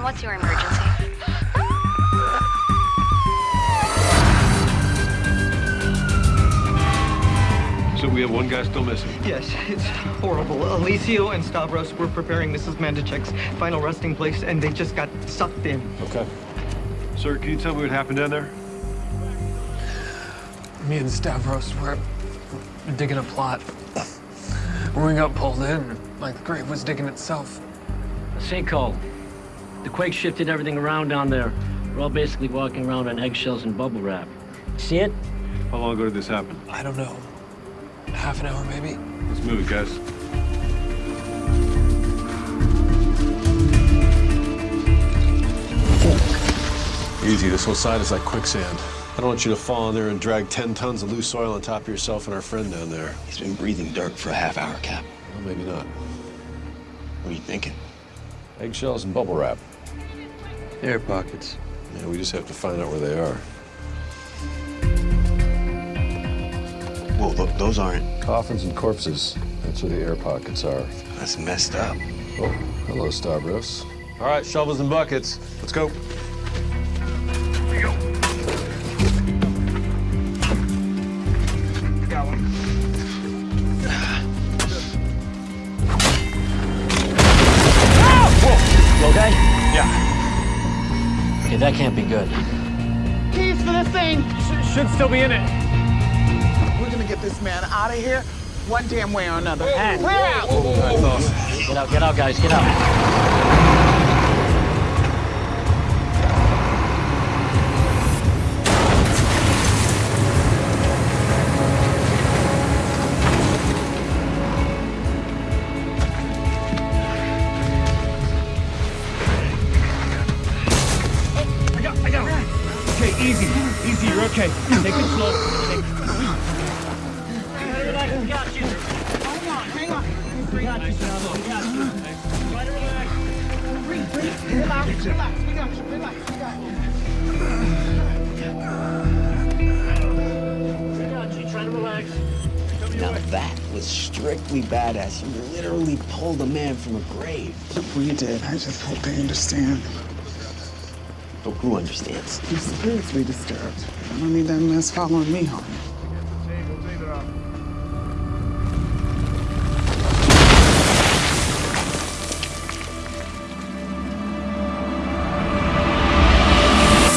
911, what's your emergency? So we have one guy still missing. Yes, it's horrible. Alicio and Stavros were preparing Mrs. Mandachek's final resting place, and they just got sucked in. Okay. Sir, can you tell me what happened down there? Me and Stavros were digging a plot. When we got pulled in, like the grave was digging itself. A sinkhole. The quake shifted everything around down there. We're all basically walking around on eggshells and bubble wrap. See it? How long ago did this happen? I don't know. Half an hour, maybe? Let's move it, guys. Easy, this whole side is like quicksand. I don't want you to fall in there and drag 10 tons of loose soil on top of yourself and our friend down there. He's been breathing dirt for a half hour, Cap. Well, maybe not. What are you thinking? Eggshells and bubble wrap. Air pockets. Yeah, we just have to find out where they are. Whoa, th those aren't. Coffins and corpses. That's where the air pockets are. That's messed up. Oh, hello, Stavros. All right, shovels and buckets. Let's go. Okay, that can't be good. Keys for this thing. should still be in it. We're gonna get this man out of here one damn way or another. Hands. Clear out. Get out, get out, guys, get out. Easy. Easy, you're okay. Take it slow. Take Relax, we got you. Hang on, hang on. We got you, Salvo, we got you. Try relax. Breathe, breathe. Relax, relax. We got you. Relax, we got you. We got you, try to relax. Now that was strictly badass. You literally pulled a man from a grave. We did. I just hope they understand. Who understands? You're spiritually disturbed. I don't need that mess following me home.